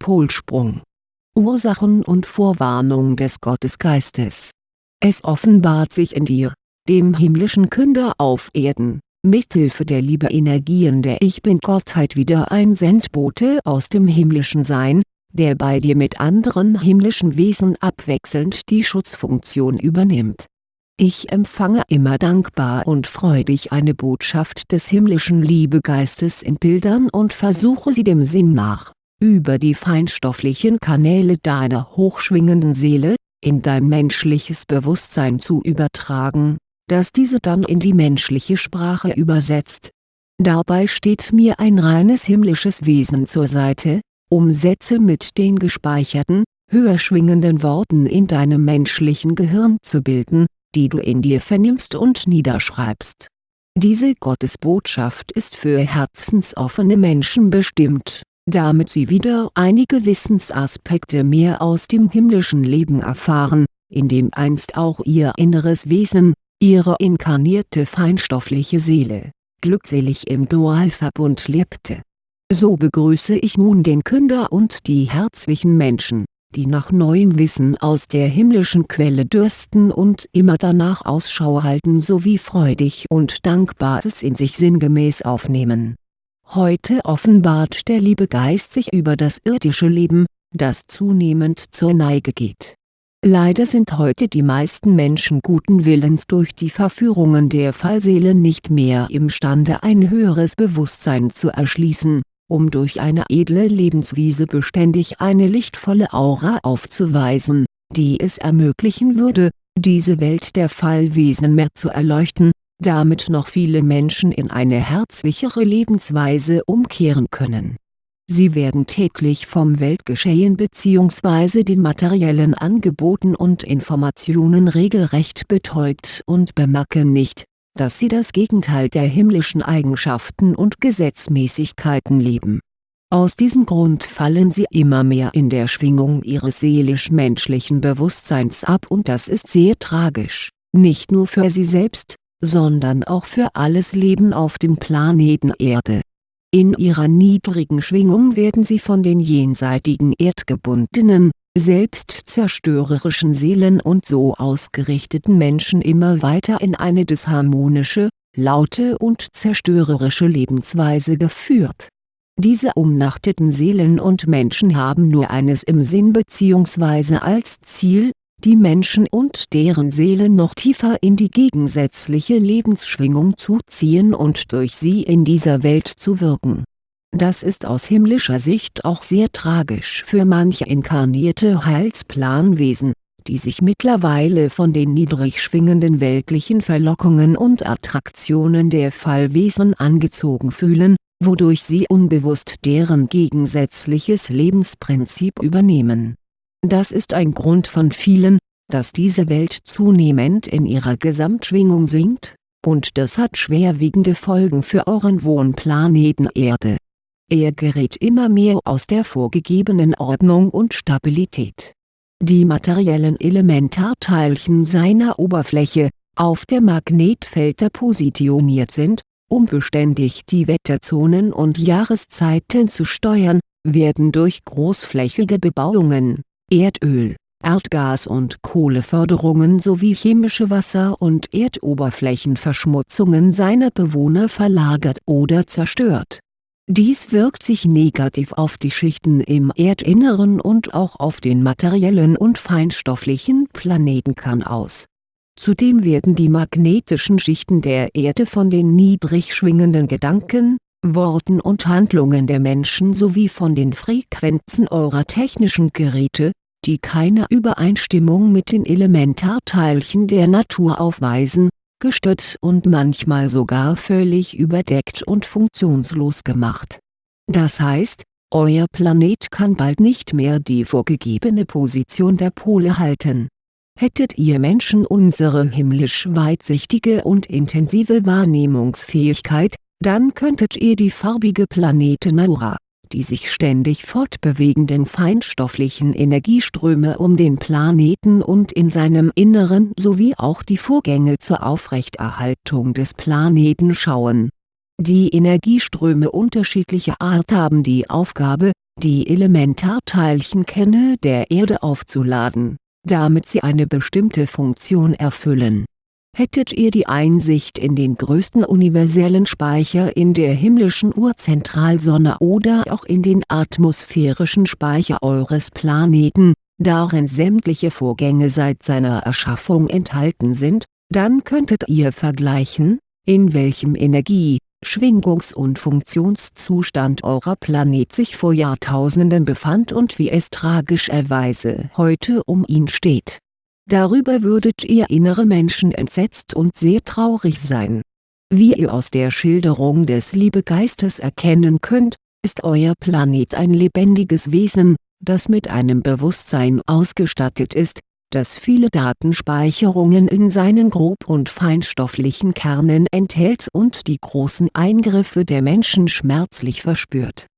Polsprung. Ursachen und Vorwarnung des Gottesgeistes. Es offenbart sich in dir, dem himmlischen Künder auf Erden, mithilfe der Liebe-Energien der Ich Bin-Gottheit wieder ein Sendbote aus dem himmlischen Sein, der bei dir mit anderen himmlischen Wesen abwechselnd die Schutzfunktion übernimmt. Ich empfange immer dankbar und freudig eine Botschaft des himmlischen Liebegeistes in Bildern und versuche sie dem Sinn nach, über die feinstofflichen Kanäle deiner hochschwingenden Seele, in dein menschliches Bewusstsein zu übertragen, das diese dann in die menschliche Sprache übersetzt. Dabei steht mir ein reines himmlisches Wesen zur Seite, um Sätze mit den gespeicherten, höher schwingenden Worten in deinem menschlichen Gehirn zu bilden, die du in dir vernimmst und niederschreibst. Diese Gottesbotschaft ist für herzensoffene Menschen bestimmt, damit sie wieder einige Wissensaspekte mehr aus dem himmlischen Leben erfahren, in dem einst auch ihr inneres Wesen, ihre inkarnierte feinstoffliche Seele, glückselig im Dualverbund lebte so begrüße ich nun den Künder und die herzlichen Menschen, die nach neuem Wissen aus der himmlischen Quelle dürsten und immer danach Ausschau halten sowie freudig und dankbar es in sich sinngemäß aufnehmen. Heute offenbart der liebe Geist sich über das irdische Leben, das zunehmend zur Neige geht. Leider sind heute die meisten Menschen guten Willens durch die Verführungen der Fallseele nicht mehr imstande ein höheres Bewusstsein zu erschließen um durch eine edle Lebenswiese beständig eine lichtvolle Aura aufzuweisen, die es ermöglichen würde, diese Welt der Fallwesen mehr zu erleuchten, damit noch viele Menschen in eine herzlichere Lebensweise umkehren können. Sie werden täglich vom Weltgeschehen bzw. den materiellen Angeboten und Informationen regelrecht betäubt und bemerken nicht, dass sie das Gegenteil der himmlischen Eigenschaften und Gesetzmäßigkeiten leben. Aus diesem Grund fallen sie immer mehr in der Schwingung ihres seelisch-menschlichen Bewusstseins ab und das ist sehr tragisch, nicht nur für sie selbst, sondern auch für alles Leben auf dem Planeten Erde. In ihrer niedrigen Schwingung werden sie von den jenseitigen erdgebundenen, selbstzerstörerischen Seelen und so ausgerichteten Menschen immer weiter in eine disharmonische, laute und zerstörerische Lebensweise geführt. Diese umnachteten Seelen und Menschen haben nur eines im Sinn bzw. als Ziel, die Menschen und deren Seelen noch tiefer in die gegensätzliche Lebensschwingung zu ziehen und durch sie in dieser Welt zu wirken das ist aus himmlischer Sicht auch sehr tragisch für manche inkarnierte Heilsplanwesen, die sich mittlerweile von den niedrig schwingenden weltlichen Verlockungen und Attraktionen der Fallwesen angezogen fühlen, wodurch sie unbewusst deren gegensätzliches Lebensprinzip übernehmen. Das ist ein Grund von vielen, dass diese Welt zunehmend in ihrer Gesamtschwingung sinkt, und das hat schwerwiegende Folgen für euren Wohnplaneten Erde er gerät immer mehr aus der vorgegebenen Ordnung und Stabilität. Die materiellen Elementarteilchen seiner Oberfläche, auf der Magnetfelder positioniert sind, um beständig die Wetterzonen und Jahreszeiten zu steuern, werden durch großflächige Bebauungen, Erdöl, Erdgas- und Kohleförderungen sowie chemische Wasser- und Erdoberflächenverschmutzungen seiner Bewohner verlagert oder zerstört dies wirkt sich negativ auf die Schichten im Erdinneren und auch auf den materiellen und feinstofflichen Planetenkern aus. Zudem werden die magnetischen Schichten der Erde von den niedrig schwingenden Gedanken, Worten und Handlungen der Menschen sowie von den Frequenzen eurer technischen Geräte, die keine Übereinstimmung mit den Elementarteilchen der Natur aufweisen, gestört und manchmal sogar völlig überdeckt und funktionslos gemacht. Das heißt, euer Planet kann bald nicht mehr die vorgegebene Position der Pole halten. Hättet ihr Menschen unsere himmlisch weitsichtige und intensive Wahrnehmungsfähigkeit, dann könntet ihr die farbige Planetenaura die sich ständig fortbewegenden feinstofflichen Energieströme um den Planeten und in seinem Inneren sowie auch die Vorgänge zur Aufrechterhaltung des Planeten schauen. Die Energieströme unterschiedlicher Art haben die Aufgabe, die Elementarteilchenkerne der Erde aufzuladen, damit sie eine bestimmte Funktion erfüllen. Hättet ihr die Einsicht in den größten universellen Speicher in der himmlischen Urzentralsonne oder auch in den atmosphärischen Speicher eures Planeten, darin sämtliche Vorgänge seit seiner Erschaffung enthalten sind, dann könntet ihr vergleichen, in welchem Energie, Schwingungs- und Funktionszustand eurer Planet sich vor Jahrtausenden befand und wie es tragischerweise heute um ihn steht. Darüber würdet ihr innere Menschen entsetzt und sehr traurig sein. Wie ihr aus der Schilderung des Liebegeistes erkennen könnt, ist euer Planet ein lebendiges Wesen, das mit einem Bewusstsein ausgestattet ist, das viele Datenspeicherungen in seinen grob- und feinstofflichen Kernen enthält und die großen Eingriffe der Menschen schmerzlich verspürt.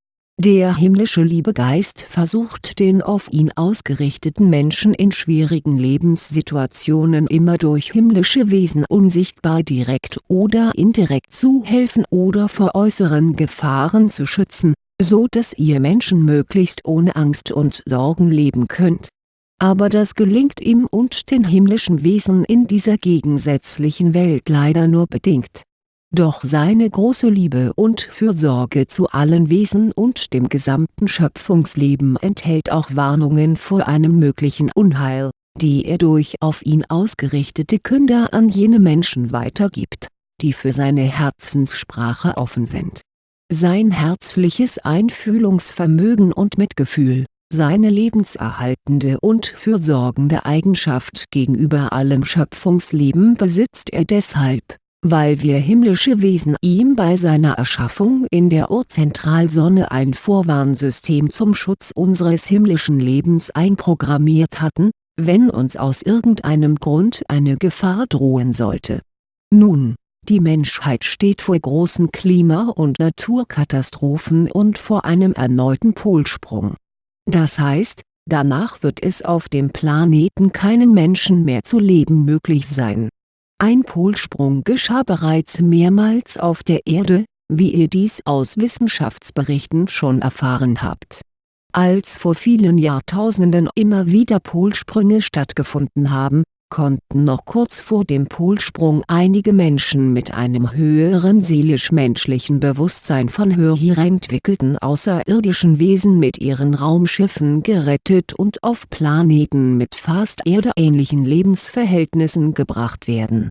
Der himmlische Liebegeist versucht den auf ihn ausgerichteten Menschen in schwierigen Lebenssituationen immer durch himmlische Wesen unsichtbar direkt oder indirekt zu helfen oder vor äußeren Gefahren zu schützen, so dass ihr Menschen möglichst ohne Angst und Sorgen leben könnt aber das gelingt ihm und den himmlischen Wesen in dieser gegensätzlichen Welt leider nur bedingt. Doch seine große Liebe und Fürsorge zu allen Wesen und dem gesamten Schöpfungsleben enthält auch Warnungen vor einem möglichen Unheil, die er durch auf ihn ausgerichtete Künder an jene Menschen weitergibt, die für seine Herzenssprache offen sind. Sein herzliches Einfühlungsvermögen und Mitgefühl seine lebenserhaltende und fürsorgende Eigenschaft gegenüber allem Schöpfungsleben besitzt er deshalb, weil wir himmlische Wesen ihm bei seiner Erschaffung in der Urzentralsonne ein Vorwarnsystem zum Schutz unseres himmlischen Lebens einprogrammiert hatten, wenn uns aus irgendeinem Grund eine Gefahr drohen sollte. Nun, die Menschheit steht vor großen Klima- und Naturkatastrophen und vor einem erneuten Polsprung das heißt, danach wird es auf dem Planeten keinen Menschen mehr zu leben möglich sein. Ein Polsprung geschah bereits mehrmals auf der Erde, wie ihr dies aus Wissenschaftsberichten schon erfahren habt. Als vor vielen Jahrtausenden immer wieder Polsprünge stattgefunden haben, konnten noch kurz vor dem Polsprung einige Menschen mit einem höheren seelisch-menschlichen Bewusstsein von höher entwickelten außerirdischen Wesen mit ihren Raumschiffen gerettet und auf Planeten mit fast erdeähnlichen Lebensverhältnissen gebracht werden.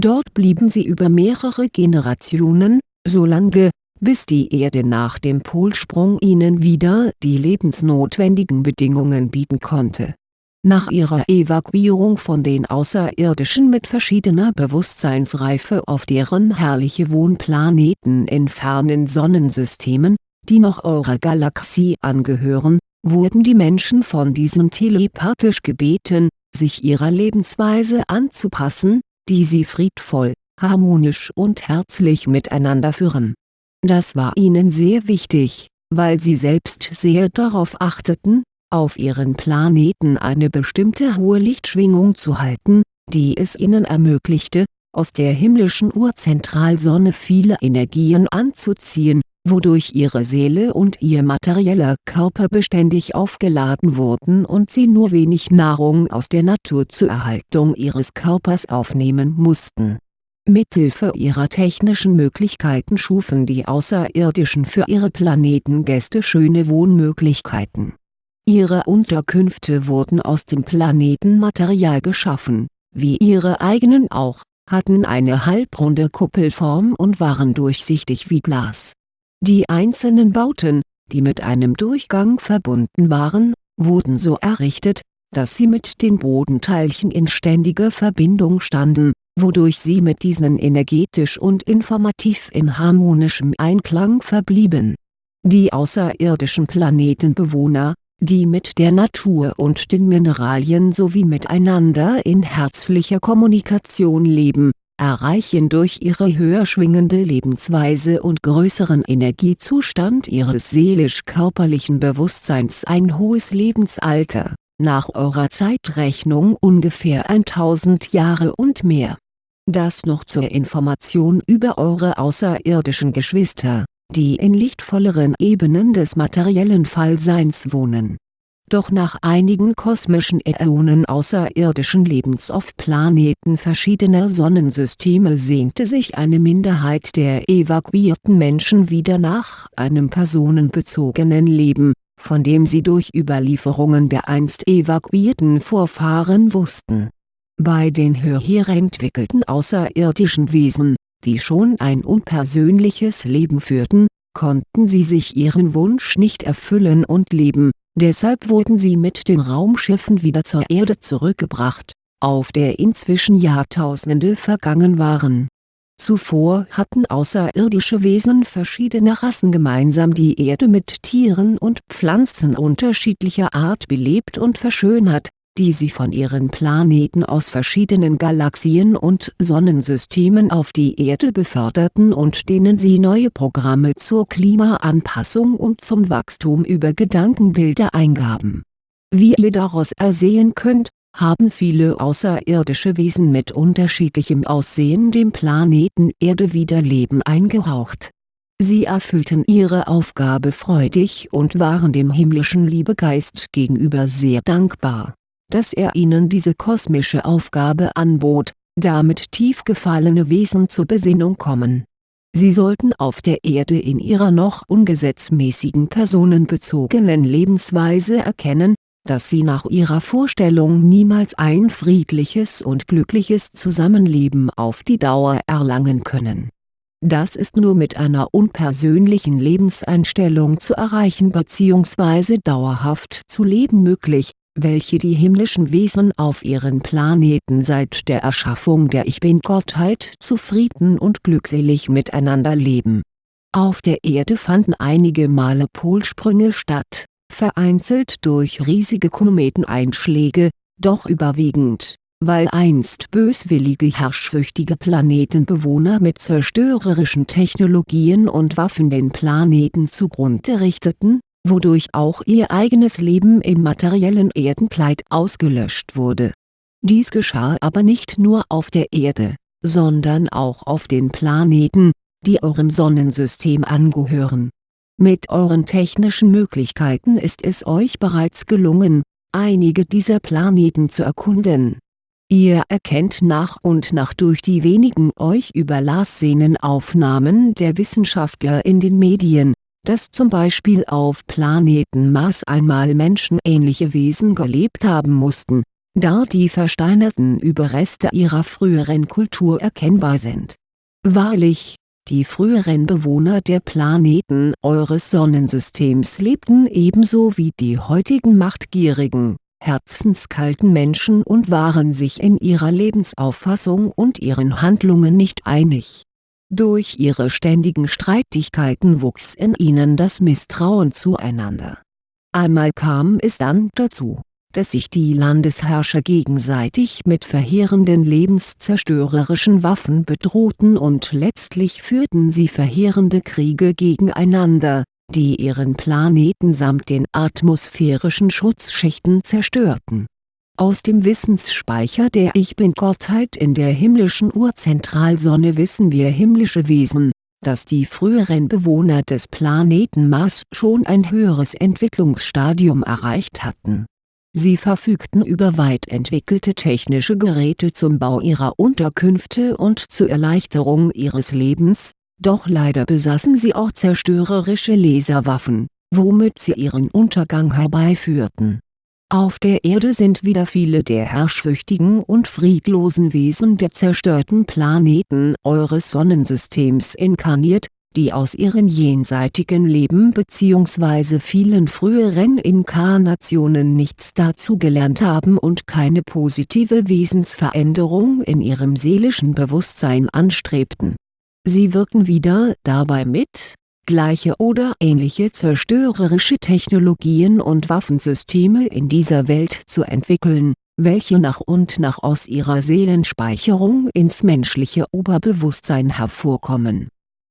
Dort blieben sie über mehrere Generationen, solange, bis die Erde nach dem Polsprung ihnen wieder die lebensnotwendigen Bedingungen bieten konnte nach ihrer Evakuierung von den Außerirdischen mit verschiedener Bewusstseinsreife auf deren herrliche Wohnplaneten in fernen Sonnensystemen, die noch eurer Galaxie angehören, wurden die Menschen von diesen telepathisch gebeten, sich ihrer Lebensweise anzupassen, die sie friedvoll, harmonisch und herzlich miteinander führen. Das war ihnen sehr wichtig, weil sie selbst sehr darauf achteten, auf ihren Planeten eine bestimmte hohe Lichtschwingung zu halten, die es ihnen ermöglichte, aus der himmlischen Urzentralsonne viele Energien anzuziehen, wodurch ihre Seele und ihr materieller Körper beständig aufgeladen wurden und sie nur wenig Nahrung aus der Natur zur Erhaltung ihres Körpers aufnehmen mussten. Mithilfe ihrer technischen Möglichkeiten schufen die Außerirdischen für ihre Planetengäste schöne Wohnmöglichkeiten Ihre Unterkünfte wurden aus dem Planetenmaterial geschaffen, wie ihre eigenen auch, hatten eine halbrunde Kuppelform und waren durchsichtig wie Glas. Die einzelnen Bauten, die mit einem Durchgang verbunden waren, wurden so errichtet, dass sie mit den Bodenteilchen in ständiger Verbindung standen, wodurch sie mit diesen energetisch und informativ in harmonischem Einklang verblieben. Die außerirdischen Planetenbewohner, die mit der Natur und den Mineralien sowie miteinander in herzlicher Kommunikation leben, erreichen durch ihre höher schwingende Lebensweise und größeren Energiezustand ihres seelisch-körperlichen Bewusstseins ein hohes Lebensalter, nach eurer Zeitrechnung ungefähr 1000 Jahre und mehr. Das noch zur Information über eure außerirdischen Geschwister die in lichtvolleren Ebenen des materiellen Fallseins wohnen. Doch nach einigen kosmischen Äonen außerirdischen Lebens auf Planeten verschiedener Sonnensysteme sehnte sich eine Minderheit der evakuierten Menschen wieder nach einem personenbezogenen Leben, von dem sie durch Überlieferungen der einst evakuierten Vorfahren wussten. Bei den höher entwickelten außerirdischen Wesen, die schon ein unpersönliches Leben führten, konnten sie sich ihren Wunsch nicht erfüllen und leben, deshalb wurden sie mit den Raumschiffen wieder zur Erde zurückgebracht, auf der inzwischen Jahrtausende vergangen waren. Zuvor hatten außerirdische Wesen verschiedener Rassen gemeinsam die Erde mit Tieren und Pflanzen unterschiedlicher Art belebt und verschönert die sie von ihren Planeten aus verschiedenen Galaxien und Sonnensystemen auf die Erde beförderten und denen sie neue Programme zur Klimaanpassung und zum Wachstum über Gedankenbilder eingaben. Wie ihr daraus ersehen könnt, haben viele außerirdische Wesen mit unterschiedlichem Aussehen dem Planeten Erde wieder Leben eingehaucht. Sie erfüllten ihre Aufgabe freudig und waren dem himmlischen Liebegeist gegenüber sehr dankbar dass er ihnen diese kosmische Aufgabe anbot, damit tief gefallene Wesen zur Besinnung kommen. Sie sollten auf der Erde in ihrer noch ungesetzmäßigen personenbezogenen Lebensweise erkennen, dass sie nach ihrer Vorstellung niemals ein friedliches und glückliches Zusammenleben auf die Dauer erlangen können. Das ist nur mit einer unpersönlichen Lebenseinstellung zu erreichen bzw. dauerhaft zu leben möglich, welche die himmlischen Wesen auf ihren Planeten seit der Erschaffung der Ich Bin-Gottheit zufrieden und glückselig miteinander leben. Auf der Erde fanden einige Male Polsprünge statt, vereinzelt durch riesige Kometeneinschläge, doch überwiegend, weil einst böswillige herrschsüchtige Planetenbewohner mit zerstörerischen Technologien und Waffen den Planeten zugrunde richteten wodurch auch ihr eigenes Leben im materiellen Erdenkleid ausgelöscht wurde. Dies geschah aber nicht nur auf der Erde, sondern auch auf den Planeten, die eurem Sonnensystem angehören. Mit euren technischen Möglichkeiten ist es euch bereits gelungen, einige dieser Planeten zu erkunden. Ihr erkennt nach und nach durch die wenigen euch überlassenen Aufnahmen der Wissenschaftler in den Medien, dass zum Beispiel auf Planeten Mars einmal menschenähnliche Wesen gelebt haben mussten, da die versteinerten Überreste ihrer früheren Kultur erkennbar sind. Wahrlich, die früheren Bewohner der Planeten eures Sonnensystems lebten ebenso wie die heutigen machtgierigen, herzenskalten Menschen und waren sich in ihrer Lebensauffassung und ihren Handlungen nicht einig durch ihre ständigen Streitigkeiten wuchs in ihnen das Misstrauen zueinander. Einmal kam es dann dazu, dass sich die Landesherrscher gegenseitig mit verheerenden lebenszerstörerischen Waffen bedrohten und letztlich führten sie verheerende Kriege gegeneinander, die ihren Planeten samt den atmosphärischen Schutzschichten zerstörten aus dem Wissensspeicher der Ich Bin-Gottheit in der himmlischen Urzentralsonne wissen wir himmlische Wesen, dass die früheren Bewohner des Planeten Mars schon ein höheres Entwicklungsstadium erreicht hatten. Sie verfügten über weit entwickelte technische Geräte zum Bau ihrer Unterkünfte und zur Erleichterung ihres Lebens, doch leider besaßen sie auch zerstörerische Laserwaffen, womit sie ihren Untergang herbeiführten auf der Erde sind wieder viele der herrschsüchtigen und friedlosen Wesen der zerstörten Planeten eures Sonnensystems inkarniert, die aus ihren jenseitigen Leben bzw. vielen früheren Inkarnationen nichts dazugelernt haben und keine positive Wesensveränderung in ihrem seelischen Bewusstsein anstrebten. Sie wirken wieder dabei mit gleiche oder ähnliche zerstörerische Technologien und Waffensysteme in dieser Welt zu entwickeln, welche nach und nach aus ihrer Seelenspeicherung ins menschliche Oberbewusstsein hervorkommen.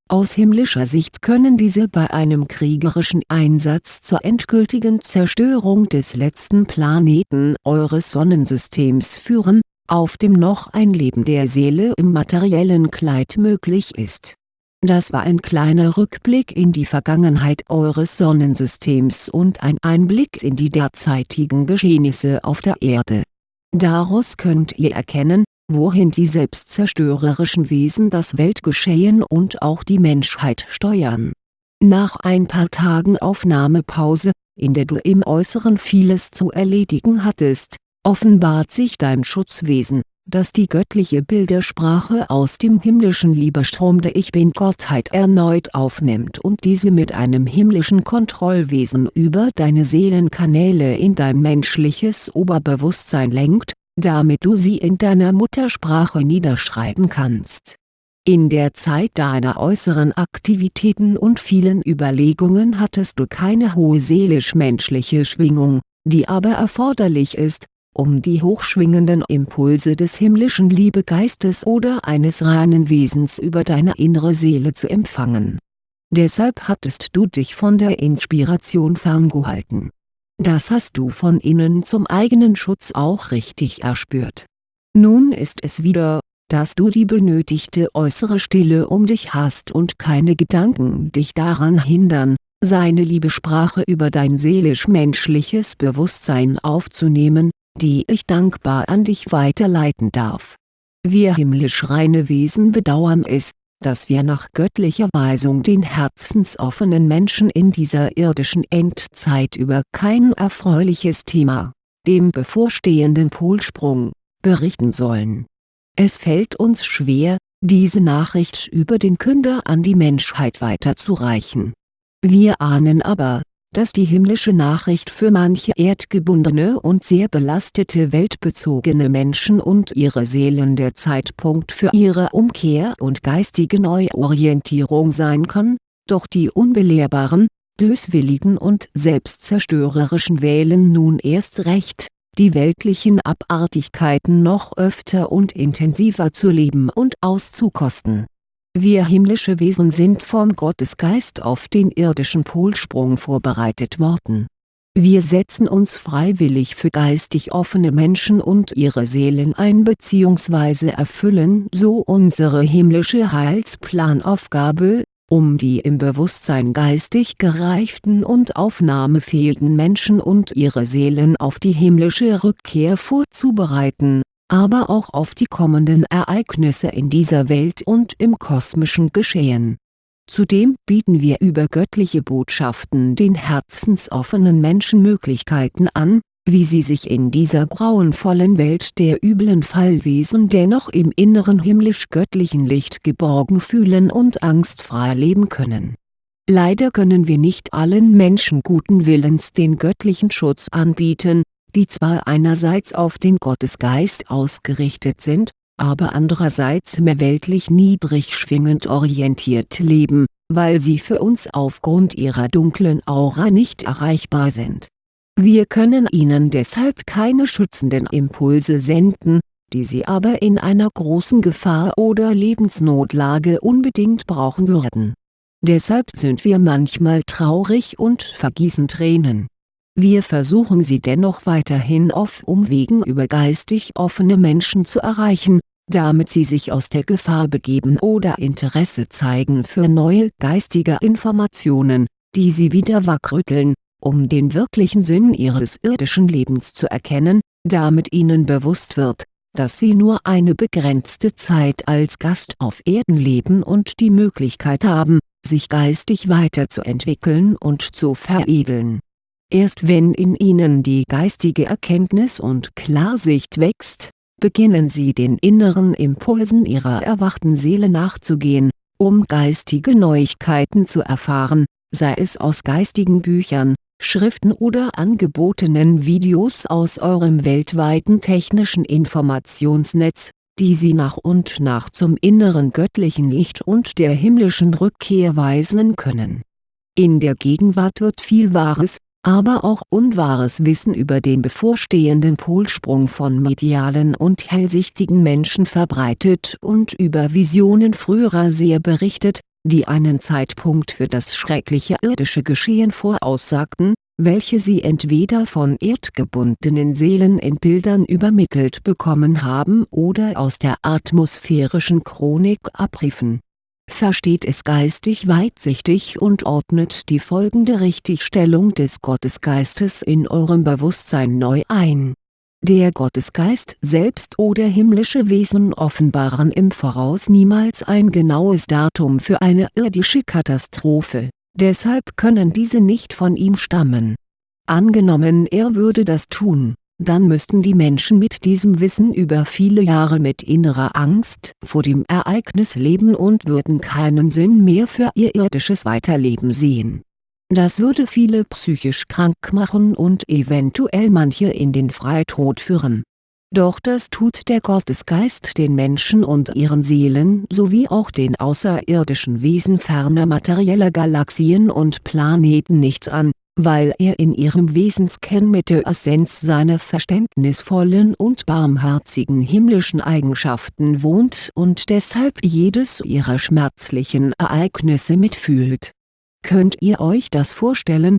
Aus himmlischer Sicht können diese bei einem kriegerischen Einsatz zur endgültigen Zerstörung des letzten Planeten eures Sonnensystems führen, auf dem noch ein Leben der Seele im materiellen Kleid möglich ist Das war ein kleiner Rückblick in die Vergangenheit eures Sonnensystems und ein Einblick in die derzeitigen Geschehnisse auf der Erde. Daraus könnt ihr erkennen, wohin die selbstzerstörerischen Wesen das Weltgeschehen und auch die Menschheit steuern. Nach ein paar Tagen Aufnahmepause, in der du im Äußeren vieles zu erledigen hattest, offenbart sich dein Schutzwesen das die göttliche Bildersprache aus dem himmlischen Liebestrom der Ich Bin-Gottheit erneut aufnimmt und diese mit einem himmlischen Kontrollwesen über deine Seelenkanäle in dein menschliches Oberbewusstsein lenkt, damit du sie in deiner Muttersprache niederschreiben kannst. In der Zeit deiner äußeren Aktivitäten und vielen Überlegungen hattest du keine hohe seelisch-menschliche Schwingung, die aber erforderlich ist, um die hochschwingenden Impulse des himmlischen Liebegeistes oder eines reinen Wesens über deine innere Seele zu empfangen. Deshalb hattest du dich von der Inspiration ferngehalten. Das hast du von innen zum eigenen Schutz auch richtig erspürt. Nun ist es wieder, dass du die benötigte äußere Stille um dich hast und keine Gedanken dich daran hindern, seine Liebesprache über dein seelisch-menschliches Bewusstsein aufzunehmen, die ich dankbar an dich weiterleiten darf. Wir himmlisch reine Wesen bedauern es, dass wir nach göttlicher Weisung den herzensoffenen Menschen in dieser irdischen Endzeit über kein erfreuliches Thema, dem bevorstehenden Polsprung, berichten sollen. Es fällt uns schwer, diese Nachricht über den Künder an die Menschheit weiterzureichen. Wir ahnen aber, dass die himmlische Nachricht für manche erdgebundene und sehr belastete weltbezogene Menschen und ihre Seelen der Zeitpunkt für ihre Umkehr und geistige Neuorientierung sein kann, doch die unbelehrbaren, böswilligen und selbstzerstörerischen wählen nun erst recht, die weltlichen Abartigkeiten noch öfter und intensiver zu leben und auszukosten wir himmlische Wesen sind vom Gottesgeist auf den irdischen Polsprung vorbereitet worden. Wir setzen uns freiwillig für geistig offene Menschen und ihre Seelen ein bzw. erfüllen so unsere himmlische Heilsplanaufgabe, um die im Bewusstsein geistig gereiften und aufnahmefähigen Menschen und ihre Seelen auf die himmlische Rückkehr vorzubereiten aber auch auf die kommenden Ereignisse in dieser Welt und im kosmischen Geschehen. Zudem bieten wir über göttliche Botschaften den herzensoffenen Menschen Möglichkeiten an, wie sie sich in dieser grauenvollen Welt der üblen Fallwesen dennoch im inneren himmlisch-göttlichen Licht geborgen fühlen und angstfrei leben können. Leider können wir nicht allen Menschen guten Willens den göttlichen Schutz anbieten, die zwar einerseits auf den Gottesgeist ausgerichtet sind, aber andererseits mehr weltlich niedrig schwingend orientiert leben, weil sie für uns aufgrund ihrer dunklen Aura nicht erreichbar sind. Wir können ihnen deshalb keine schützenden Impulse senden, die sie aber in einer großen Gefahr oder Lebensnotlage unbedingt brauchen würden. Deshalb sind wir manchmal traurig und vergießen Tränen wir versuchen sie dennoch weiterhin auf Umwegen über geistig offene Menschen zu erreichen, damit sie sich aus der Gefahr begeben oder Interesse zeigen für neue geistige Informationen, die sie wieder wachrütteln, um den wirklichen Sinn ihres irdischen Lebens zu erkennen, damit ihnen bewusst wird, dass sie nur eine begrenzte Zeit als Gast auf Erden leben und die Möglichkeit haben, sich geistig weiterzuentwickeln und zu veredeln Erst wenn in ihnen die geistige Erkenntnis und Klarsicht wächst, beginnen sie den inneren Impulsen ihrer erwachten Seele nachzugehen, um geistige Neuigkeiten zu erfahren, sei es aus geistigen Büchern, Schriften oder angebotenen Videos aus eurem weltweiten technischen Informationsnetz, die sie nach und nach zum inneren göttlichen Licht und der himmlischen Rückkehr weisen können. In der Gegenwart wird viel Wahres, aber auch unwahres Wissen über den bevorstehenden Polsprung von medialen und hellsichtigen Menschen verbreitet und über Visionen früherer Seher berichtet, die einen Zeitpunkt für das schreckliche irdische Geschehen voraussagten, welche sie entweder von erdgebundenen Seelen in Bildern übermittelt bekommen haben oder aus der atmosphärischen Chronik abriefen versteht es geistig weitsichtig und ordnet die folgende Richtigstellung des Gottesgeistes in eurem Bewusstsein neu ein. Der Gottesgeist selbst oder himmlische Wesen offenbaren im Voraus niemals ein genaues Datum für eine irdische Katastrophe, deshalb können diese nicht von ihm stammen. Angenommen er würde das tun dann müssten die Menschen mit diesem Wissen über viele Jahre mit innerer Angst vor dem Ereignis leben und würden keinen Sinn mehr für ihr irdisches Weiterleben sehen. Das würde viele psychisch krank machen und eventuell manche in den Freitod führen. Doch das tut der Gottesgeist den Menschen und ihren Seelen sowie auch den außerirdischen Wesen ferner materieller Galaxien und Planeten nicht an weil er in ihrem Wesenskern mit der Essenz seiner verständnisvollen und barmherzigen himmlischen Eigenschaften wohnt und deshalb jedes ihrer schmerzlichen Ereignisse mitfühlt. Könnt ihr euch das vorstellen?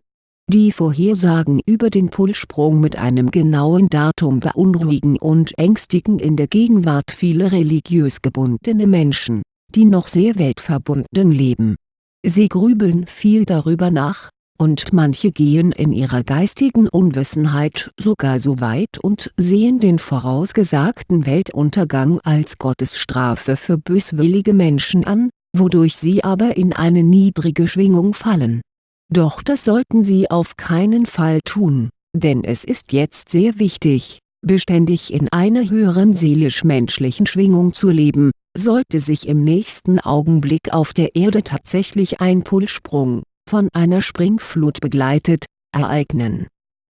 Die Vorhersagen über den Polsprung mit einem genauen Datum beunruhigen und ängstigen in der Gegenwart viele religiös gebundene Menschen, die noch sehr weltverbunden leben. Sie grübeln viel darüber nach, und manche gehen in ihrer geistigen Unwissenheit sogar so weit und sehen den vorausgesagten Weltuntergang als Gottesstrafe für böswillige Menschen an, wodurch sie aber in eine niedrige Schwingung fallen. Doch das sollten sie auf keinen Fall tun, denn es ist jetzt sehr wichtig, beständig in einer höheren seelisch-menschlichen Schwingung zu leben, sollte sich im nächsten Augenblick auf der Erde tatsächlich ein Pulssprung von einer Springflut begleitet, ereignen.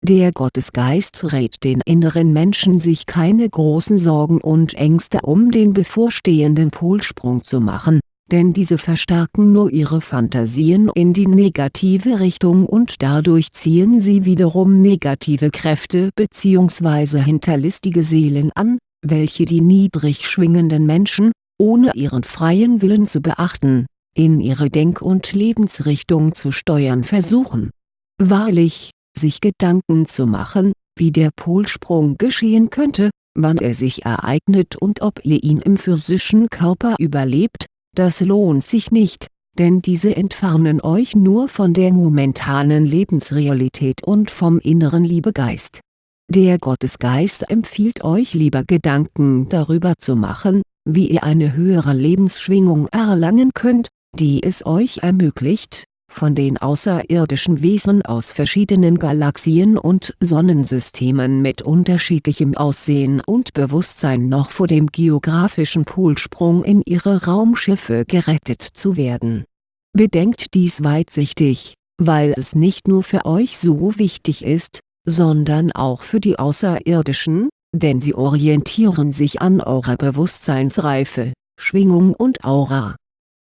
Der Gottesgeist rät den inneren Menschen sich keine großen Sorgen und Ängste um den bevorstehenden Polsprung zu machen, denn diese verstärken nur ihre Fantasien in die negative Richtung und dadurch ziehen sie wiederum negative Kräfte bzw. hinterlistige Seelen an, welche die niedrig schwingenden Menschen, ohne ihren freien Willen zu beachten, in ihre Denk- und Lebensrichtung zu steuern versuchen. Wahrlich, sich Gedanken zu machen, wie der Polsprung geschehen könnte, wann er sich ereignet und ob ihr ihn im physischen Körper überlebt, das lohnt sich nicht, denn diese entfernen euch nur von der momentanen Lebensrealität und vom inneren Liebegeist. Der Gottesgeist empfiehlt euch lieber Gedanken darüber zu machen, wie ihr eine höhere Lebensschwingung erlangen könnt, die es euch ermöglicht, von den außerirdischen Wesen aus verschiedenen Galaxien und Sonnensystemen mit unterschiedlichem Aussehen und Bewusstsein noch vor dem geografischen Polsprung in ihre Raumschiffe gerettet zu werden. Bedenkt dies weitsichtig, weil es nicht nur für euch so wichtig ist, sondern auch für die Außerirdischen, denn sie orientieren sich an eurer Bewusstseinsreife, Schwingung und Aura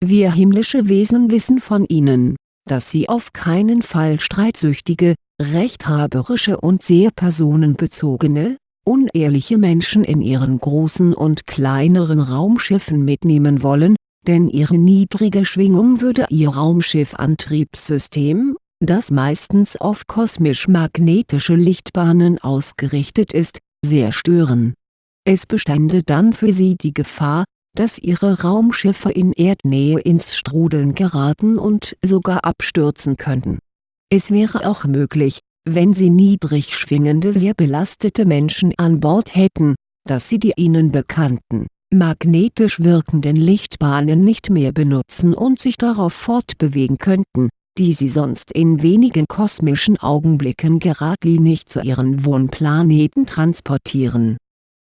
wir himmlische Wesen wissen von ihnen, dass sie auf keinen Fall streitsüchtige, rechthaberische und sehr personenbezogene, unehrliche Menschen in ihren großen und kleineren Raumschiffen mitnehmen wollen, denn ihre niedrige Schwingung würde ihr Raumschiffantriebssystem, das meistens auf kosmisch-magnetische Lichtbahnen ausgerichtet ist, sehr stören. Es bestände dann für sie die Gefahr, dass ihre Raumschiffe in Erdnähe ins Strudeln geraten und sogar abstürzen könnten. Es wäre auch möglich, wenn sie niedrig schwingende sehr belastete Menschen an Bord hätten, dass sie die ihnen bekannten, magnetisch wirkenden Lichtbahnen nicht mehr benutzen und sich darauf fortbewegen könnten, die sie sonst in wenigen kosmischen Augenblicken geradlinig zu ihren Wohnplaneten transportieren.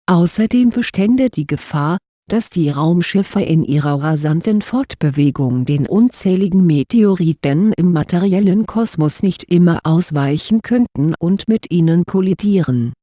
Außerdem bestände die Gefahr, dass die Raumschiffe in ihrer rasanten Fortbewegung den unzähligen Meteoriten im materiellen Kosmos nicht immer ausweichen könnten und mit ihnen kollidieren.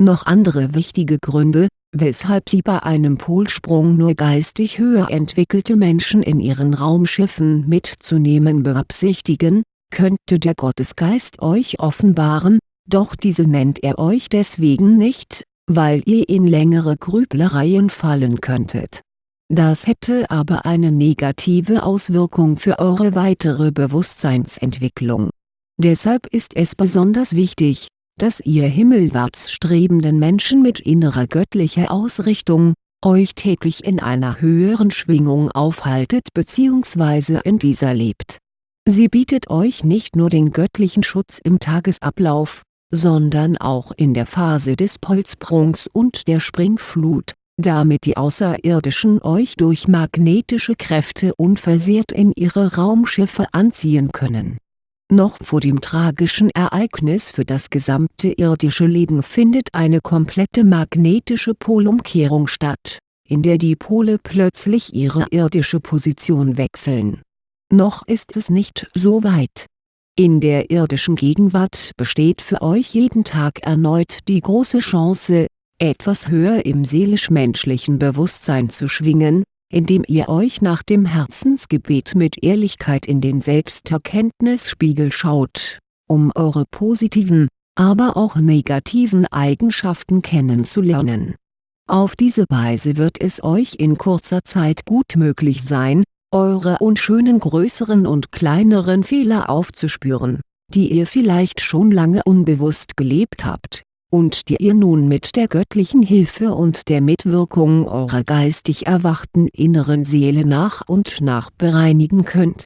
Noch andere wichtige Gründe, weshalb sie bei einem Polsprung nur geistig höher entwickelte Menschen in ihren Raumschiffen mitzunehmen beabsichtigen, könnte der Gottesgeist euch offenbaren, doch diese nennt er euch deswegen nicht, weil ihr in längere Grüblereien fallen könntet. Das hätte aber eine negative Auswirkung für eure weitere Bewusstseinsentwicklung. Deshalb ist es besonders wichtig, dass ihr himmelwärts strebenden Menschen mit innerer göttlicher Ausrichtung, euch täglich in einer höheren Schwingung aufhaltet bzw. in dieser lebt. Sie bietet euch nicht nur den göttlichen Schutz im Tagesablauf, sondern auch in der Phase des Polsprungs und der Springflut, damit die Außerirdischen euch durch magnetische Kräfte unversehrt in ihre Raumschiffe anziehen können. Noch vor dem tragischen Ereignis für das gesamte irdische Leben findet eine komplette magnetische Polumkehrung statt, in der die Pole plötzlich ihre irdische Position wechseln. Noch ist es nicht so weit. In der irdischen Gegenwart besteht für euch jeden Tag erneut die große Chance, etwas höher im seelisch-menschlichen Bewusstsein zu schwingen, indem ihr euch nach dem Herzensgebet mit Ehrlichkeit in den Selbsterkenntnisspiegel schaut, um eure positiven, aber auch negativen Eigenschaften kennenzulernen. Auf diese Weise wird es euch in kurzer Zeit gut möglich sein, eure unschönen größeren und kleineren Fehler aufzuspüren, die ihr vielleicht schon lange unbewusst gelebt habt und die ihr nun mit der göttlichen Hilfe und der Mitwirkung eurer geistig erwachten inneren Seele nach und nach bereinigen könnt.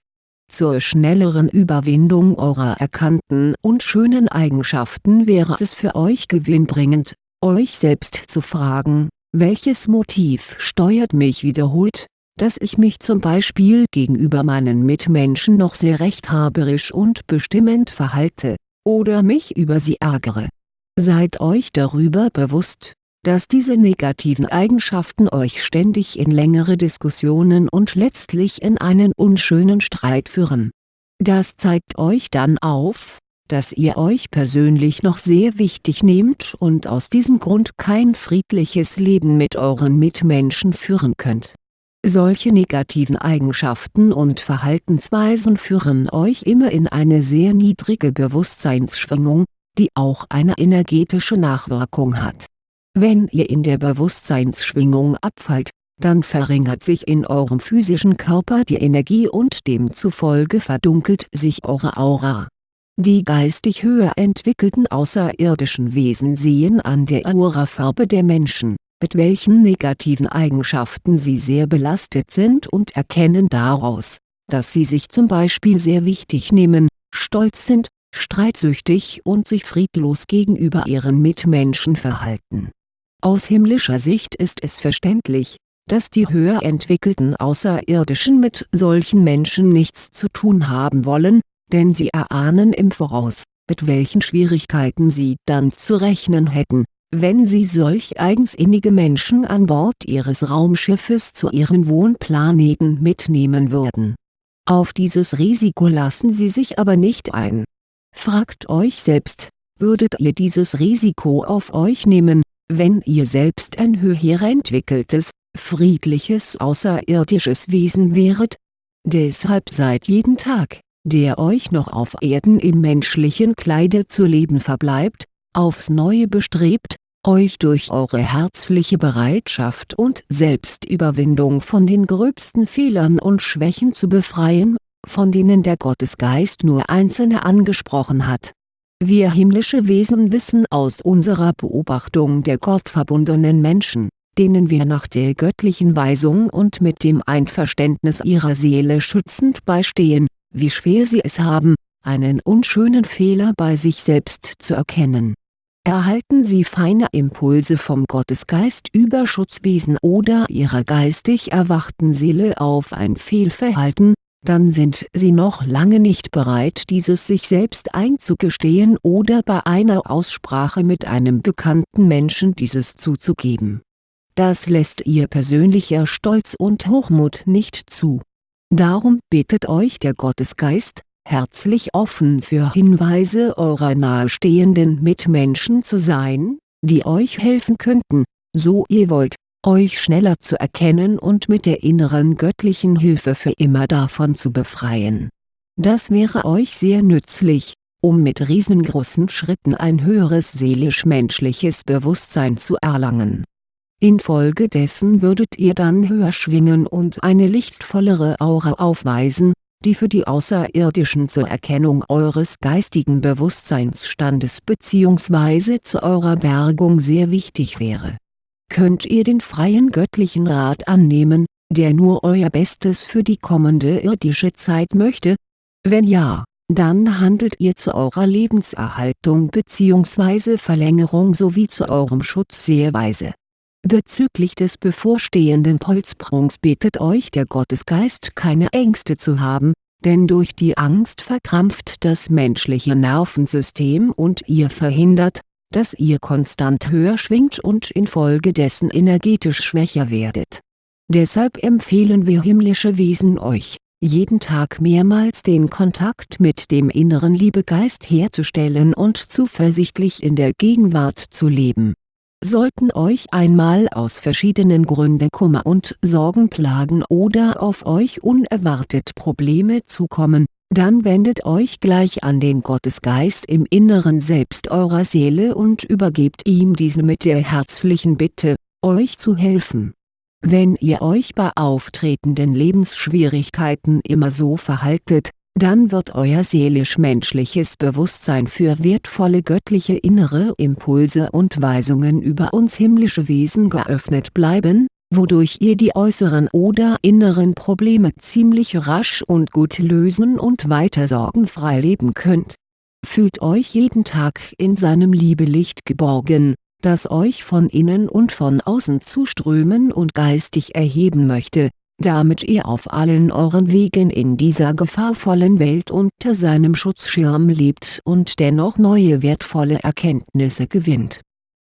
Zur schnelleren Überwindung eurer erkannten und schönen Eigenschaften wäre es für euch gewinnbringend, euch selbst zu fragen, welches Motiv steuert mich wiederholt, dass ich mich zum Beispiel gegenüber meinen Mitmenschen noch sehr rechthaberisch und bestimmend verhalte, oder mich über sie ärgere Seid euch darüber bewusst, dass diese negativen Eigenschaften euch ständig in längere Diskussionen und letztlich in einen unschönen Streit führen. Das zeigt euch dann auf, dass ihr euch persönlich noch sehr wichtig nehmt und aus diesem Grund kein friedliches Leben mit euren Mitmenschen führen könnt. Solche negativen Eigenschaften und Verhaltensweisen führen euch immer in eine sehr niedrige Bewusstseinsschwingung, die auch eine energetische Nachwirkung hat. Wenn ihr in der Bewusstseinsschwingung abfallt, dann verringert sich in eurem physischen Körper die Energie und demzufolge verdunkelt sich eure Aura. Die geistig höher entwickelten außerirdischen Wesen sehen an der Aurafarbe der Menschen, mit welchen negativen Eigenschaften sie sehr belastet sind und erkennen daraus, dass sie sich zum Beispiel sehr wichtig nehmen, stolz sind, streitsüchtig und sich friedlos gegenüber ihren Mitmenschen verhalten. Aus himmlischer Sicht ist es verständlich, dass die höher entwickelten Außerirdischen mit solchen Menschen nichts zu tun haben wollen, denn sie erahnen im Voraus, mit welchen Schwierigkeiten sie dann zu rechnen hätten, wenn sie solch eigensinnige Menschen an Bord ihres Raumschiffes zu ihren Wohnplaneten mitnehmen würden. Auf dieses Risiko lassen sie sich aber nicht ein Fragt euch selbst, würdet ihr dieses Risiko auf euch nehmen, wenn ihr selbst ein höher entwickeltes, friedliches außerirdisches Wesen wäret? Deshalb seid jeden Tag, der euch noch auf Erden im menschlichen Kleide zu leben verbleibt, aufs Neue bestrebt, euch durch eure herzliche Bereitschaft und Selbstüberwindung von den gröbsten Fehlern und Schwächen zu befreien von denen der Gottesgeist nur einzelne angesprochen hat. Wir himmlische Wesen wissen aus unserer Beobachtung der gottverbundenen Menschen, denen wir nach der göttlichen Weisung und mit dem Einverständnis ihrer Seele schützend beistehen, wie schwer sie es haben, einen unschönen Fehler bei sich selbst zu erkennen. Erhalten sie feine Impulse vom Gottesgeist über Schutzwesen oder ihrer geistig erwachten Seele auf ein Fehlverhalten, dann sind sie noch lange nicht bereit dieses sich selbst einzugestehen oder bei einer Aussprache mit einem bekannten Menschen dieses zuzugeben. Das lässt ihr persönlicher Stolz und Hochmut nicht zu. Darum bittet euch der Gottesgeist, herzlich offen für Hinweise eurer nahestehenden Mitmenschen zu sein, die euch helfen könnten, so ihr wollt, euch schneller zu erkennen und mit der inneren göttlichen Hilfe für immer davon zu befreien. Das wäre euch sehr nützlich, um mit riesengroßen Schritten ein höheres seelisch-menschliches Bewusstsein zu erlangen. Infolgedessen würdet ihr dann höher schwingen und eine lichtvollere Aura aufweisen, die für die Außerirdischen zur Erkennung eures geistigen Bewusstseinsstandes bzw. zu eurer Bergung sehr wichtig wäre könnt ihr den freien göttlichen Rat annehmen, der nur euer Bestes für die kommende irdische Zeit möchte? Wenn ja, dann handelt ihr zu eurer Lebenserhaltung bzw. Verlängerung sowie zu eurem Schutz sehr weise. Bezüglich des bevorstehenden Polsprungs bittet euch der Gottesgeist keine Ängste zu haben, denn durch die Angst verkrampft das menschliche Nervensystem und ihr verhindert, dass ihr konstant höher schwingt und infolgedessen energetisch schwächer werdet. Deshalb empfehlen wir himmlische Wesen euch, jeden Tag mehrmals den Kontakt mit dem inneren Liebegeist herzustellen und zuversichtlich in der Gegenwart zu leben. Sollten euch einmal aus verschiedenen Gründen Kummer und Sorgen plagen oder auf euch unerwartet Probleme zukommen, dann wendet euch gleich an den Gottesgeist im Inneren Selbst eurer Seele und übergebt ihm diese mit der herzlichen Bitte, euch zu helfen. Wenn ihr euch bei auftretenden Lebensschwierigkeiten immer so verhaltet, dann wird euer seelisch-menschliches Bewusstsein für wertvolle göttliche innere Impulse und Weisungen über uns himmlische Wesen geöffnet bleiben, wodurch ihr die äußeren oder inneren Probleme ziemlich rasch und gut lösen und weiter sorgenfrei leben könnt. Fühlt euch jeden Tag in seinem Liebelicht geborgen, das euch von innen und von außen zuströmen und geistig erheben möchte, damit ihr auf allen euren Wegen in dieser gefahrvollen Welt unter seinem Schutzschirm lebt und dennoch neue wertvolle Erkenntnisse gewinnt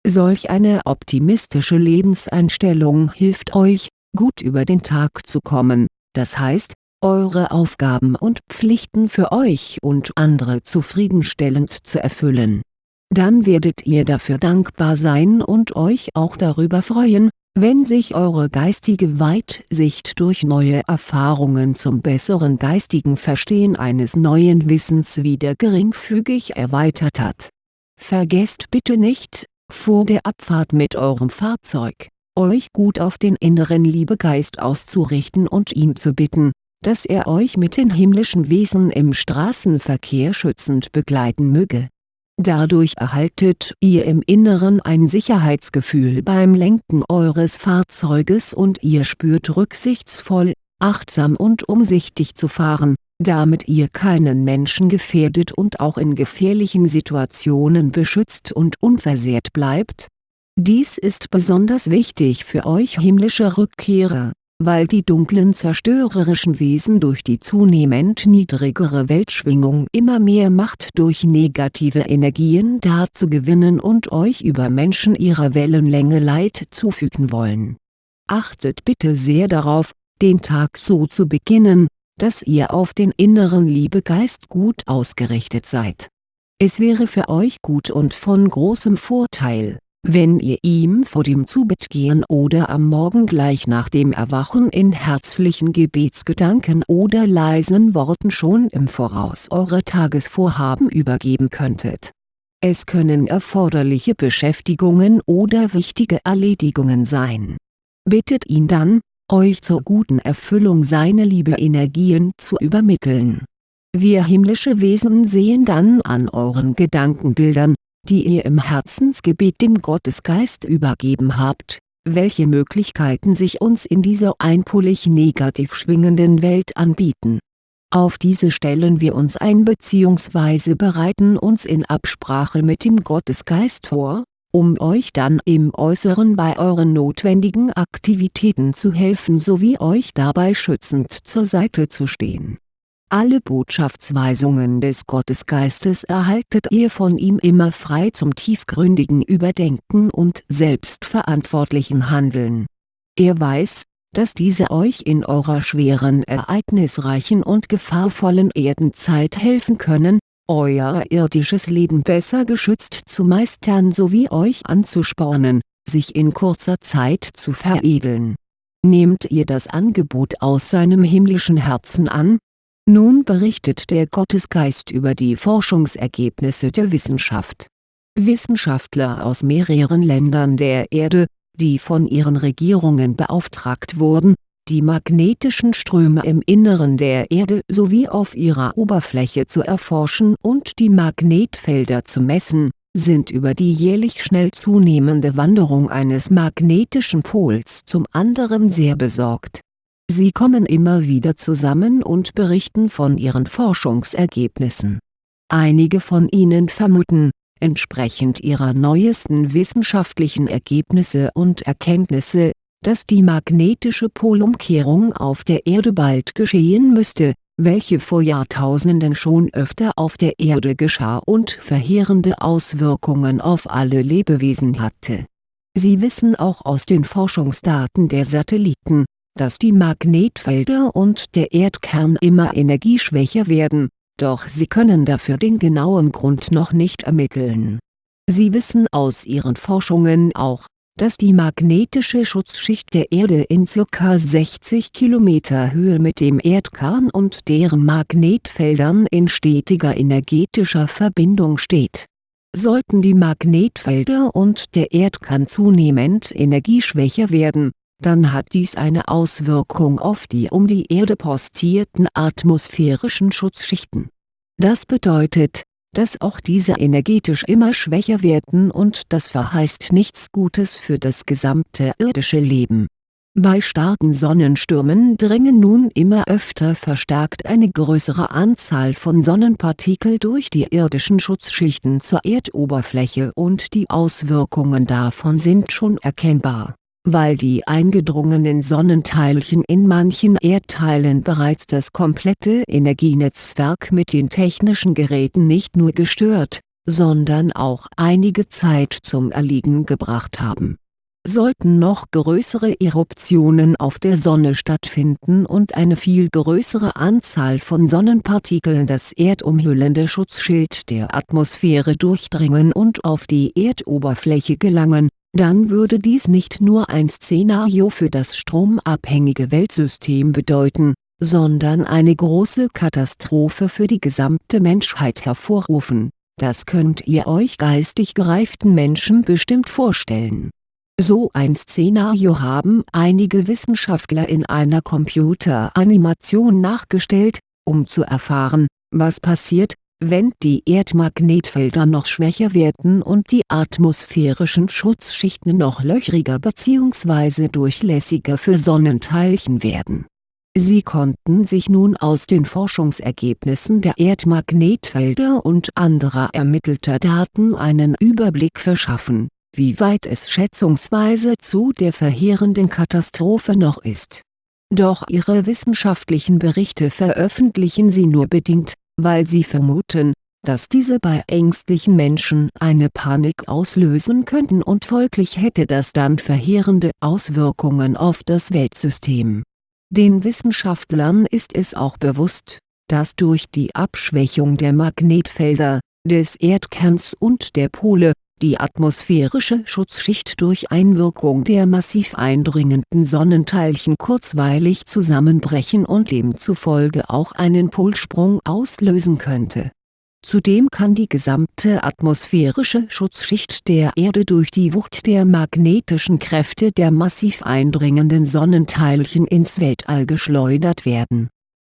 Solch eine optimistische Lebenseinstellung hilft euch, gut über den Tag zu kommen, das heißt, eure Aufgaben und Pflichten für euch und andere zufriedenstellend zu erfüllen. Dann werdet ihr dafür dankbar sein und euch auch darüber freuen, wenn sich eure geistige Weitsicht durch neue Erfahrungen zum besseren geistigen Verstehen eines neuen Wissens wieder geringfügig erweitert hat. Vergesst bitte nicht, vor der Abfahrt mit eurem Fahrzeug, euch gut auf den inneren Liebegeist auszurichten und ihn zu bitten, dass er euch mit den himmlischen Wesen im Straßenverkehr schützend begleiten möge. Dadurch erhaltet ihr im Inneren ein Sicherheitsgefühl beim Lenken eures Fahrzeuges und ihr spürt rücksichtsvoll, achtsam und umsichtig zu fahren, damit ihr keinen Menschen gefährdet und auch in gefährlichen Situationen beschützt und unversehrt bleibt? Dies ist besonders wichtig für euch himmlische Rückkehrer, weil die dunklen zerstörerischen Wesen durch die zunehmend niedrigere Weltschwingung immer mehr Macht durch negative Energien dazu gewinnen und euch über Menschen ihrer Wellenlänge Leid zufügen wollen. Achtet bitte sehr darauf, den Tag so zu beginnen, dass ihr auf den inneren Liebegeist gut ausgerichtet seid. Es wäre für euch gut und von großem Vorteil, wenn ihr ihm vor dem Zubettgehen oder am Morgen gleich nach dem Erwachen in herzlichen Gebetsgedanken oder leisen Worten schon im Voraus eure Tagesvorhaben übergeben könntet. Es können erforderliche Beschäftigungen oder wichtige Erledigungen sein. Bittet ihn dann, euch zur guten Erfüllung seiner Liebe Energien zu übermitteln. Wir himmlische Wesen sehen dann an euren Gedankenbildern, die ihr im Herzensgebet dem Gottesgeist übergeben habt, welche Möglichkeiten sich uns in dieser einpolig negativ schwingenden Welt anbieten. Auf diese stellen wir uns ein bzw. bereiten uns in Absprache mit dem Gottesgeist vor, um euch dann im Äußeren bei euren notwendigen Aktivitäten zu helfen sowie euch dabei schützend zur Seite zu stehen. Alle Botschaftsweisungen des Gottesgeistes erhaltet ihr von ihm immer frei zum tiefgründigen Überdenken und selbstverantwortlichen Handeln. Er weiß, dass diese euch in eurer schweren ereignisreichen und gefahrvollen Erdenzeit helfen können, euer irdisches Leben besser geschützt zu meistern sowie euch anzuspornen, sich in kurzer Zeit zu veredeln. Nehmt ihr das Angebot aus seinem himmlischen Herzen an? Nun berichtet der Gottesgeist über die Forschungsergebnisse der Wissenschaft. Wissenschaftler aus mehreren Ländern der Erde, die von ihren Regierungen beauftragt wurden, die magnetischen Ströme im Inneren der Erde sowie auf ihrer Oberfläche zu erforschen und die Magnetfelder zu messen, sind über die jährlich schnell zunehmende Wanderung eines magnetischen Pols zum anderen sehr besorgt. Sie kommen immer wieder zusammen und berichten von ihren Forschungsergebnissen. Einige von ihnen vermuten, entsprechend ihrer neuesten wissenschaftlichen Ergebnisse und Erkenntnisse, dass die magnetische Polumkehrung auf der Erde bald geschehen müsste, welche vor Jahrtausenden schon öfter auf der Erde geschah und verheerende Auswirkungen auf alle Lebewesen hatte. Sie wissen auch aus den Forschungsdaten der Satelliten, dass die Magnetfelder und der Erdkern immer energieschwächer werden, doch sie können dafür den genauen Grund noch nicht ermitteln. Sie wissen aus ihren Forschungen auch, dass die magnetische Schutzschicht der Erde in ca. 60 km Höhe mit dem Erdkern und deren Magnetfeldern in stetiger energetischer Verbindung steht. Sollten die Magnetfelder und der Erdkern zunehmend energieschwächer werden, dann hat dies eine Auswirkung auf die um die Erde postierten atmosphärischen Schutzschichten. Das bedeutet, dass auch diese energetisch immer schwächer werden und das verheißt nichts Gutes für das gesamte irdische Leben. Bei starken Sonnenstürmen dringen nun immer öfter verstärkt eine größere Anzahl von Sonnenpartikel durch die irdischen Schutzschichten zur Erdoberfläche und die Auswirkungen davon sind schon erkennbar weil die eingedrungenen Sonnenteilchen in manchen Erdteilen bereits das komplette Energienetzwerk mit den technischen Geräten nicht nur gestört, sondern auch einige Zeit zum Erliegen gebracht haben. Sollten noch größere Eruptionen auf der Sonne stattfinden und eine viel größere Anzahl von Sonnenpartikeln das erdumhüllende Schutzschild der Atmosphäre durchdringen und auf die Erdoberfläche gelangen dann würde dies nicht nur ein Szenario für das stromabhängige Weltsystem bedeuten, sondern eine große Katastrophe für die gesamte Menschheit hervorrufen, das könnt ihr euch geistig gereiften Menschen bestimmt vorstellen. So ein Szenario haben einige Wissenschaftler in einer Computeranimation nachgestellt, um zu erfahren, was passiert, wenn die Erdmagnetfelder noch schwächer werden und die atmosphärischen Schutzschichten noch löchriger bzw. durchlässiger für Sonnenteilchen werden. Sie konnten sich nun aus den Forschungsergebnissen der Erdmagnetfelder und anderer ermittelter Daten einen Überblick verschaffen, wie weit es schätzungsweise zu der verheerenden Katastrophe noch ist. Doch ihre wissenschaftlichen Berichte veröffentlichen sie nur bedingt weil sie vermuten, dass diese bei ängstlichen Menschen eine Panik auslösen könnten und folglich hätte das dann verheerende Auswirkungen auf das Weltsystem. Den Wissenschaftlern ist es auch bewusst, dass durch die Abschwächung der Magnetfelder, des Erdkerns und der Pole, die atmosphärische Schutzschicht durch Einwirkung der massiv eindringenden Sonnenteilchen kurzweilig zusammenbrechen und demzufolge auch einen Polsprung auslösen könnte. Zudem kann die gesamte atmosphärische Schutzschicht der Erde durch die Wucht der magnetischen Kräfte der massiv eindringenden Sonnenteilchen ins Weltall geschleudert werden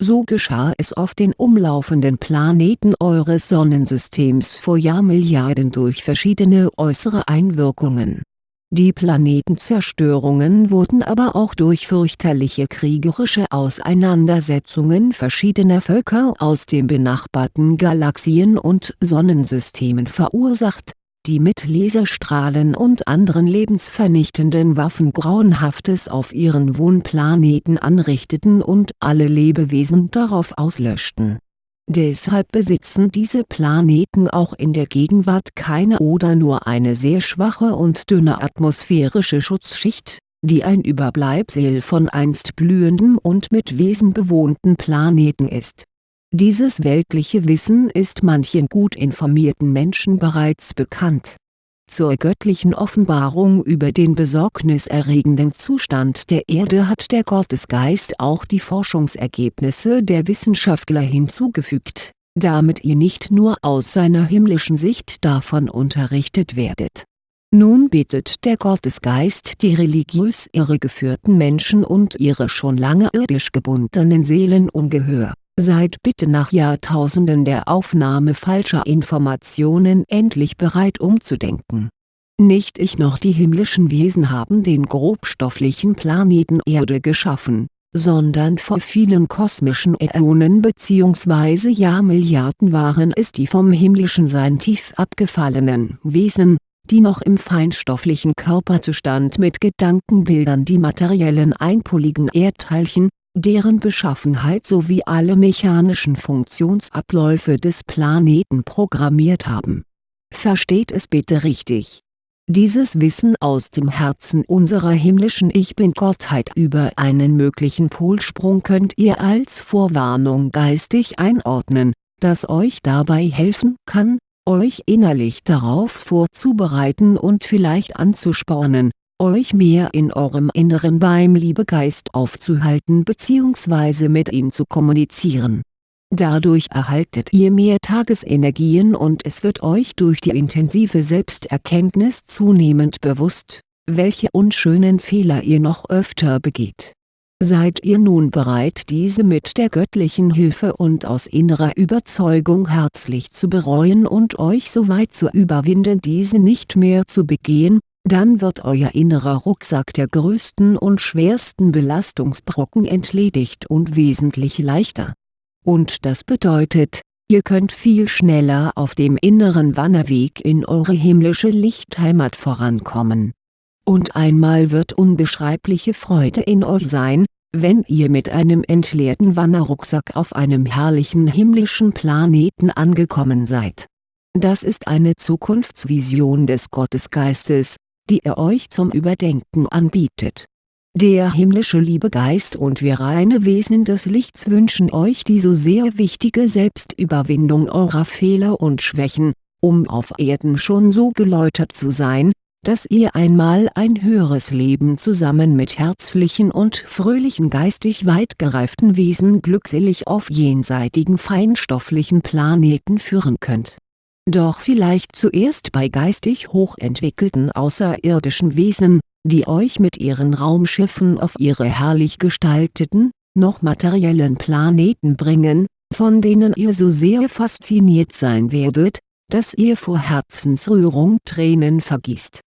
so geschah es auf den umlaufenden Planeten eures Sonnensystems vor Jahrmilliarden durch verschiedene äußere Einwirkungen. Die Planetenzerstörungen wurden aber auch durch fürchterliche kriegerische Auseinandersetzungen verschiedener Völker aus den benachbarten Galaxien und Sonnensystemen verursacht die mit Laserstrahlen und anderen lebensvernichtenden Waffen Grauenhaftes auf ihren Wohnplaneten anrichteten und alle Lebewesen darauf auslöschten. Deshalb besitzen diese Planeten auch in der Gegenwart keine oder nur eine sehr schwache und dünne atmosphärische Schutzschicht, die ein Überbleibsel von einst blühendem und mit Wesen bewohnten Planeten ist dieses weltliche Wissen ist manchen gut informierten Menschen bereits bekannt. Zur göttlichen Offenbarung über den besorgniserregenden Zustand der Erde hat der Gottesgeist auch die Forschungsergebnisse der Wissenschaftler hinzugefügt, damit ihr nicht nur aus seiner himmlischen Sicht davon unterrichtet werdet. Nun bittet der Gottesgeist die religiös irregeführten Menschen und ihre schon lange irdisch gebundenen Seelen um Gehör Seid bitte nach Jahrtausenden der Aufnahme falscher Informationen endlich bereit umzudenken. Nicht ich noch die himmlischen Wesen haben den grobstofflichen Planeten Erde geschaffen, sondern vor vielen kosmischen Äonen bzw. Jahrmilliarden waren es die vom himmlischen Sein tief abgefallenen Wesen, die noch im feinstofflichen Körperzustand mit Gedankenbildern die materiellen einpoligen Erdteilchen, deren Beschaffenheit sowie alle mechanischen Funktionsabläufe des Planeten programmiert haben. Versteht es bitte richtig. Dieses Wissen aus dem Herzen unserer himmlischen Ich Bin-Gottheit über einen möglichen Polsprung könnt ihr als Vorwarnung geistig einordnen, das euch dabei helfen kann, euch innerlich darauf vorzubereiten und vielleicht anzuspornen, euch mehr in eurem Inneren beim Liebegeist aufzuhalten bzw. mit ihm zu kommunizieren. Dadurch erhaltet ihr mehr Tagesenergien und es wird euch durch die intensive Selbsterkenntnis zunehmend bewusst, welche unschönen Fehler ihr noch öfter begeht Seid ihr nun bereit diese mit der göttlichen Hilfe und aus innerer Überzeugung herzlich zu bereuen und euch so weit zu überwinden diese nicht mehr zu begehen, dann wird euer innerer Rucksack der größten und schwersten Belastungsbrocken entledigt und wesentlich leichter. Und das bedeutet, ihr könnt viel schneller auf dem inneren Wanderweg in eure himmlische Lichtheimat vorankommen und einmal wird unbeschreibliche Freude in euch sein, wenn ihr mit einem entleerten Wanderrucksack auf einem herrlichen himmlischen Planeten angekommen seid. Das ist eine Zukunftsvision des Gottesgeistes, die er euch zum Überdenken anbietet. Der himmlische Liebegeist und wir reine Wesen des Lichts wünschen euch die so sehr wichtige Selbstüberwindung eurer Fehler und Schwächen, um auf Erden schon so geläutert zu sein, dass ihr einmal ein höheres Leben zusammen mit herzlichen und fröhlichen geistig weit gereiften Wesen glückselig auf jenseitigen feinstofflichen Planeten führen könnt. Doch vielleicht zuerst bei geistig hochentwickelten außerirdischen Wesen, die euch mit ihren Raumschiffen auf ihre herrlich gestalteten, noch materiellen Planeten bringen, von denen ihr so sehr fasziniert sein werdet, dass ihr vor Herzensrührung Tränen vergießt